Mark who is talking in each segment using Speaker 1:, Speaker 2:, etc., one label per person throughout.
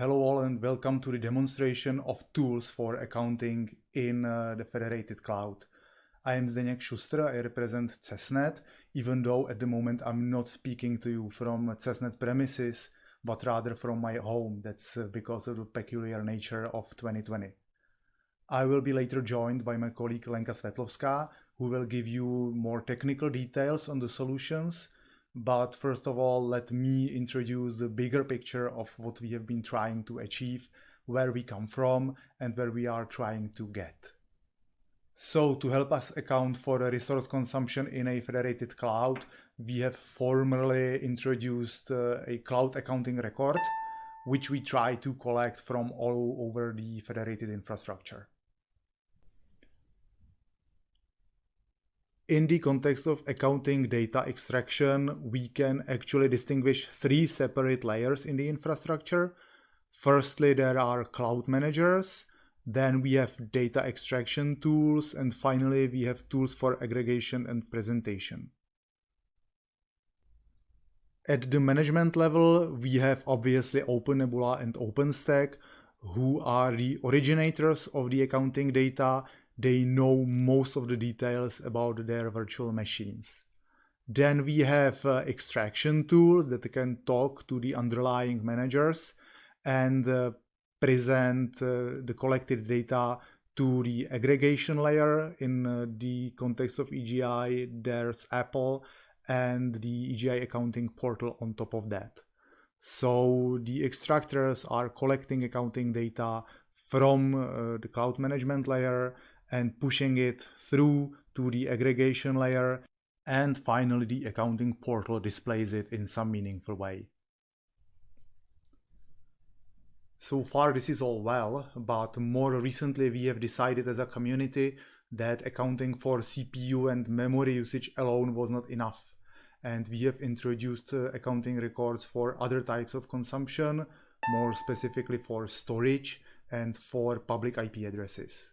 Speaker 1: Hello all and welcome to the demonstration of tools for accounting in uh, the federated cloud. I am Zdeněk Šustr, I represent CESNET, even though at the moment I'm not speaking to you from CESNET premises, but rather from my home. That's uh, because of the peculiar nature of 2020. I will be later joined by my colleague Lenka Svetlovská, who will give you more technical details on the solutions but first of all, let me introduce the bigger picture of what we have been trying to achieve, where we come from, and where we are trying to get. So to help us account for the resource consumption in a federated cloud, we have formally introduced uh, a cloud accounting record, which we try to collect from all over the federated infrastructure. In the context of accounting data extraction, we can actually distinguish three separate layers in the infrastructure. Firstly, there are cloud managers, then we have data extraction tools, and finally we have tools for aggregation and presentation. At the management level, we have obviously OpenNebula and OpenStack, who are the originators of the accounting data they know most of the details about their virtual machines. Then we have uh, extraction tools that can talk to the underlying managers and uh, present uh, the collected data to the aggregation layer. In uh, the context of EGI, there's APEL and the EGI accounting portal on top of that. So the extractors are collecting accounting data from uh, the cloud management layer and pushing it through to the aggregation layer and finally the accounting portal displays it in some meaningful way. So far this is all well, but more recently we have decided as a community that accounting for CPU and memory usage alone was not enough. And we have introduced uh, accounting records for other types of consumption, more specifically for storage and for public IP addresses.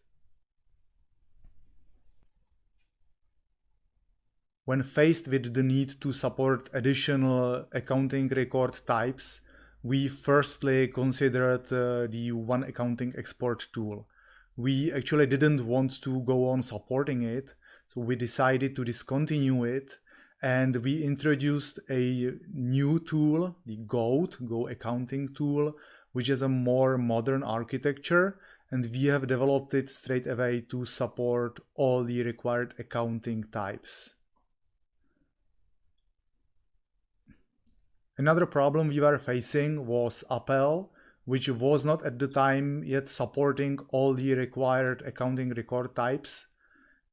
Speaker 1: When faced with the need to support additional accounting record types, we firstly considered uh, the one accounting export tool. We actually didn't want to go on supporting it, so we decided to discontinue it and we introduced a new tool, the GOAT, Go Accounting tool, which is a more modern architecture and we have developed it straight away to support all the required accounting types. Another problem we were facing was APEL, which was not at the time yet supporting all the required accounting record types.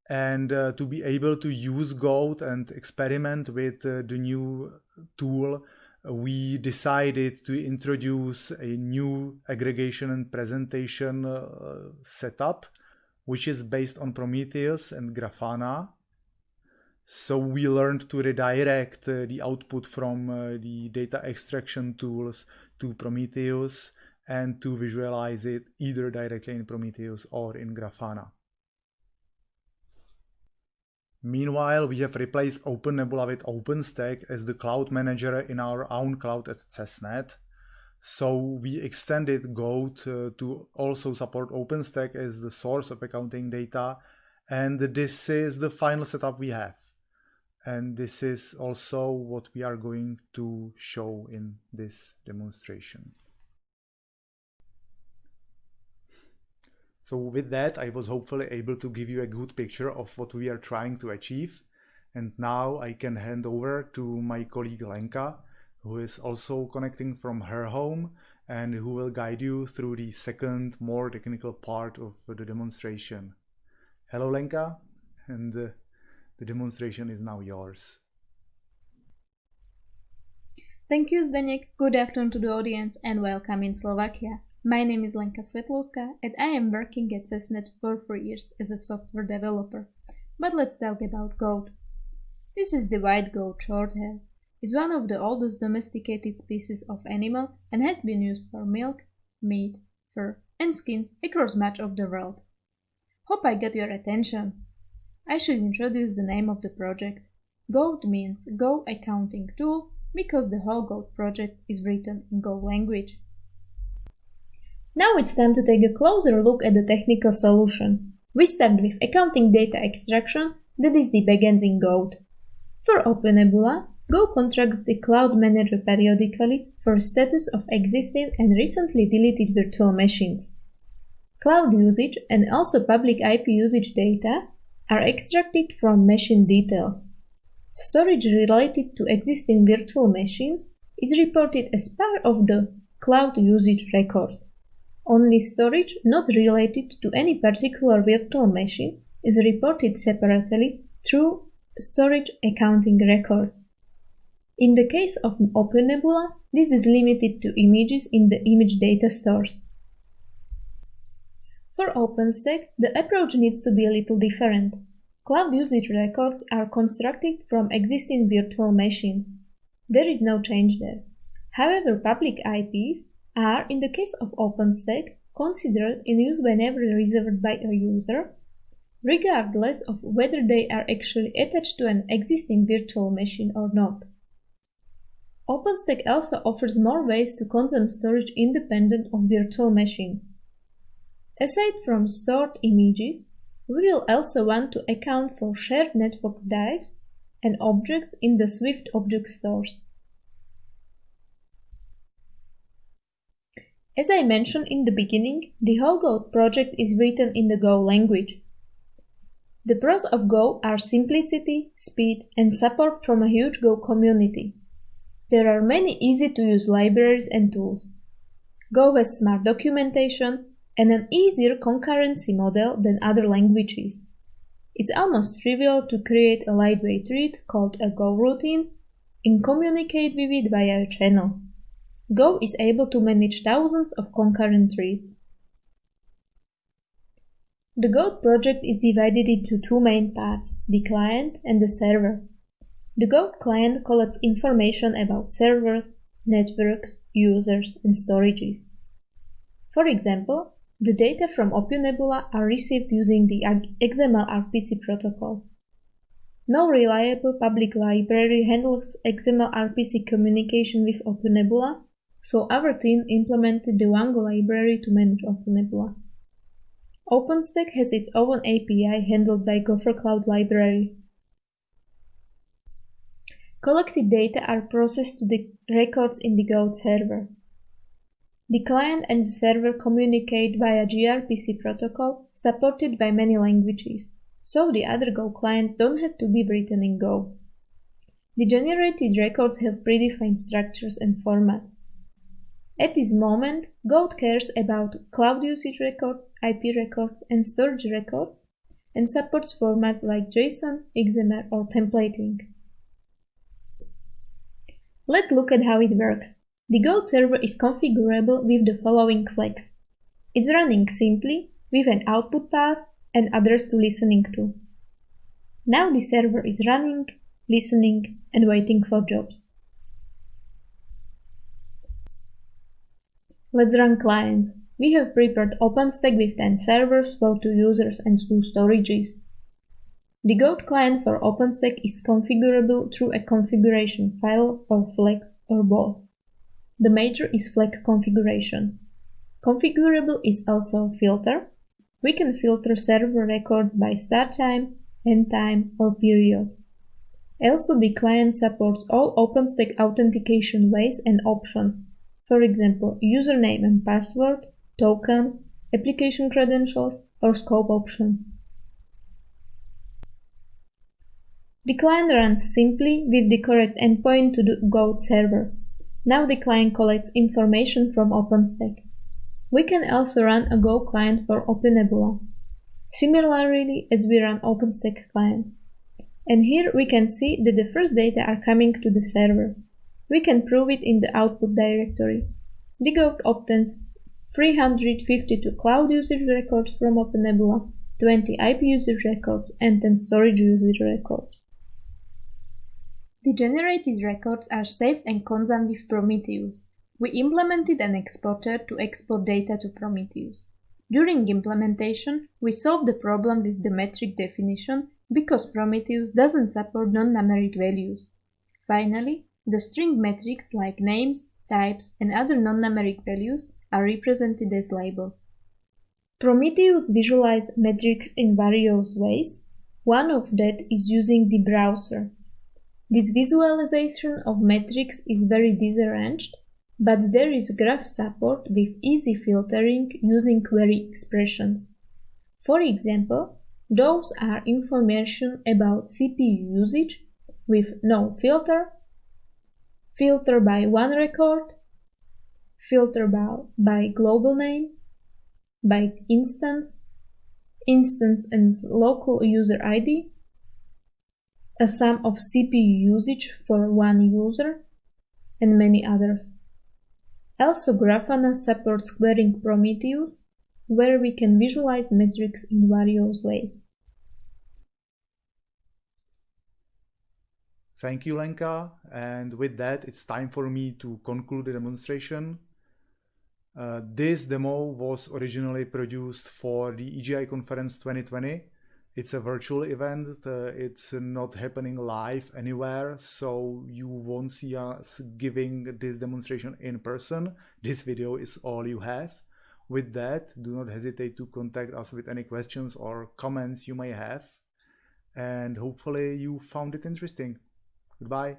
Speaker 1: And uh, to be able to use Goat and experiment with uh, the new tool, we decided to introduce a new aggregation and presentation uh, setup, which is based on Prometheus and Grafana. So we learned to redirect uh, the output from uh, the data extraction tools to Prometheus and to visualize it either directly in Prometheus or in Grafana. Meanwhile, we have replaced OpenNebula with OpenStack as the cloud manager in our own cloud at CESNET. So we extended Goat uh, to also support OpenStack as the source of accounting data. And this is the final setup we have and this is also what we are going to show in this demonstration. So with that, I was hopefully able to give you a good picture of what we are trying to achieve. And now I can hand over to my colleague Lenka, who is also connecting from her home and who will guide you through the second, more technical part of the demonstration. Hello, Lenka, and uh, the demonstration is now yours.
Speaker 2: Thank you, Zdeněk. Good afternoon to the audience and welcome in Slovakia. My name is Lenka Svetlovska and I am working at CESNET for four years as a software developer. But let's talk about goat. This is the white goat shorthair. It's one of the oldest domesticated species of animal and has been used for milk, meat, fur, and skins across much of the world. Hope I got your attention. I should introduce the name of the project. Goat means Go Accounting Tool because the whole Goat project is written in Go language. Now it's time to take a closer look at the technical solution. We start with accounting data extraction, that is the backends in Goat. For OpenNebula, Go contracts the Cloud Manager periodically for status of existing and recently deleted virtual machines. Cloud usage and also public IP usage data are extracted from machine details. Storage related to existing virtual machines is reported as part of the cloud usage record. Only storage not related to any particular virtual machine is reported separately through storage accounting records. In the case of OpenNebula, this is limited to images in the image data stores. For OpenStack, the approach needs to be a little different. Cloud usage records are constructed from existing virtual machines. There is no change there. However, public IPs are, in the case of OpenStack, considered in use whenever reserved by a user, regardless of whether they are actually attached to an existing virtual machine or not. OpenStack also offers more ways to consume storage independent of virtual machines. Aside from stored images, we will also want to account for shared network drives and objects in the Swift object stores. As I mentioned in the beginning, the whole Goat project is written in the Go language. The pros of Go are simplicity, speed, and support from a huge Go community. There are many easy to use libraries and tools. Go has smart documentation and an easier concurrency model than other languages. It's almost trivial to create a lightweight read called a goroutine and communicate with it via a channel. Go is able to manage thousands of concurrent reads. The Goat project is divided into two main parts, the client and the server. The Goat client collects information about servers, networks, users, and storages. For example, the data from OpenNebula are received using the XML RPC protocol. No reliable public library handles XML RPC communication with OpenNebula, so our team implemented the onego library to manage OpenNebula. OpenStack has its own API handled by Gophercloud Library. Collected data are processed to the records in the Goat server. The client and the server communicate via gRPC protocol supported by many languages, so the other Goat clients don't have to be written in Go. The generated records have predefined structures and formats. At this moment, Goat cares about cloud usage records, IP records, and storage records, and supports formats like JSON, XML, or templating. Let's look at how it works. The Goat server is configurable with the following flags. It's running simply, with an output path and others to listening to. Now the server is running, listening, and waiting for jobs. Let's run clients. We have prepared OpenStack with 10 servers for 2 users and 2 storages. The Goat client for OpenStack is configurable through a configuration file or flags or both. The major is flag configuration. Configurable is also filter. We can filter server records by start time, end time, or period. Also, the client supports all OpenStack authentication ways and options, for example, username and password, token, application credentials, or scope options. The client runs simply with the correct endpoint to the Goat server. Now the client collects information from OpenStack. We can also run a Goat client for OpenNebula, similarly as we run OpenStack client. And here we can see that the first data are coming to the server. We can prove it in the output directory. The Goat obtains 352 cloud usage records from OpenNebula, 20 IP usage records, and 10 storage usage records. The generated records are saved and consumed with Prometheus. We implemented an exporter to export data to Prometheus. During implementation, we solved the problem with the metric definition because Prometheus doesn't support non-numeric values. Finally, the string metrics like names, types, and other non-numeric values are represented as labels. Prometheus visualizes metrics in various ways. One of that is using the browser. This visualization of metrics is very disarranged, but there is graph support with easy filtering using query expressions. For example, those are information about CPU usage with no filter, filter by one record, filter by, by global name, by instance, instance and local user ID, a sum of CPU usage for one user, and many others. Also, Grafana supports querying Prometheus, where we can visualize metrics in various ways.
Speaker 1: Thank you, Lenka. And with that, it's time for me to conclude the demonstration. Uh, this demo was originally produced for the EGI Conference 2020. It's a virtual event. Uh, it's not happening live anywhere, so you won't see us giving this demonstration in person. This video is all you have. With that, do not hesitate to contact us with any questions or comments you may have. And hopefully you found it interesting. Goodbye.